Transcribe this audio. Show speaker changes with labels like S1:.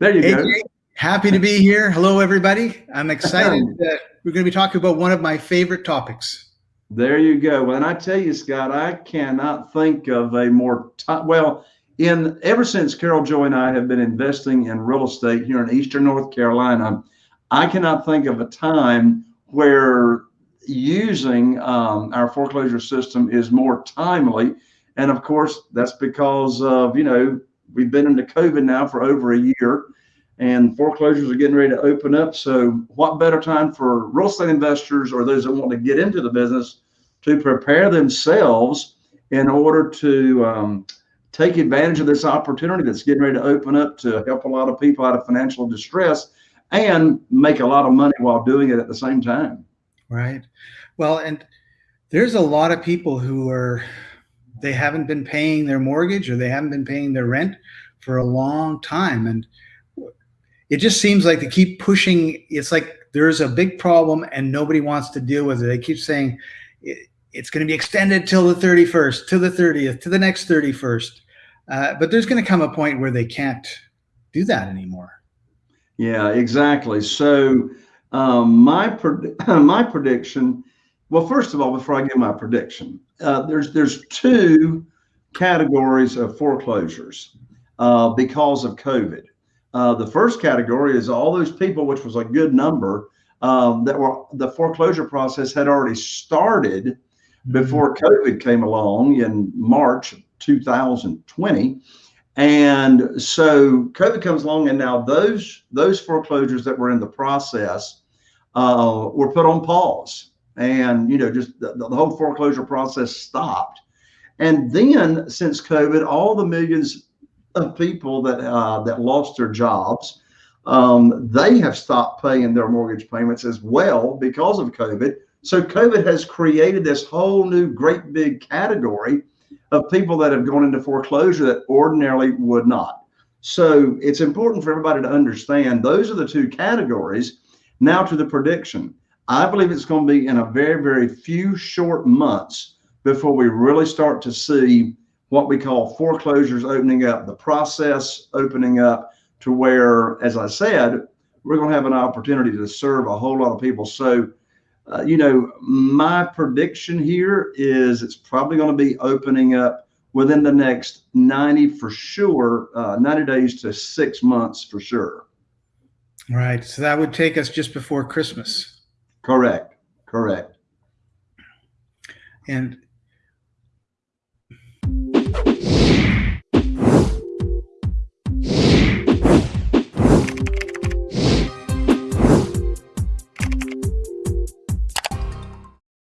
S1: There you
S2: Hey,
S1: go.
S2: Happy to be here. Hello, everybody. I'm excited that we're going to be talking about one of my favorite topics.
S1: There you go. And I tell you, Scott, I cannot think of a more ti well. In ever since Carol Joy and I have been investing in real estate here in Eastern North Carolina, I cannot think of a time where using um, our foreclosure system is more timely. And of course, that's because of you know we've been into COVID now for over a year, and foreclosures are getting ready to open up. So, what better time for real estate investors or those that want to get into the business to prepare themselves in order to um, take advantage of this opportunity that's getting ready to open up to help a lot of people out of financial distress and make a lot of money while doing it at the same time.
S2: Right. Well, and there's a lot of people who are, they haven't been paying their mortgage or they haven't been paying their rent for a long time. And it just seems like they keep pushing. It's like there's a big problem and nobody wants to deal with it. They keep saying it, it's going to be extended till the 31st, to the 30th, to the next 31st. Uh, but there's going to come a point where they can't do that anymore.
S1: Yeah, exactly. So um, my pred- my prediction. Well, first of all, before I give my prediction, uh, there's there's two categories of foreclosures uh, because of COVID. Uh, the first category is all those people, which was a good number, um, that were the foreclosure process had already started before COVID came along in March 2020. And so COVID comes along, and now those those foreclosures that were in the process uh, were put on pause, and you know just the, the whole foreclosure process stopped. And then since COVID, all the millions of people that uh, that lost their jobs, um, they have stopped paying their mortgage payments as well because of COVID. So COVID has created this whole new great big category of people that have gone into foreclosure that ordinarily would not. So it's important for everybody to understand those are the two categories. Now to the prediction. I believe it's going to be in a very, very few short months before we really start to see what we call foreclosures opening up, the process opening up to where, as I said, we're going to have an opportunity to serve a whole lot of people. So uh, you know, my prediction here is it's probably going to be opening up within the next 90 for sure, uh, 90 days to six months for sure.
S2: Right. So that would take us just before Christmas.
S1: Correct. Correct.
S2: And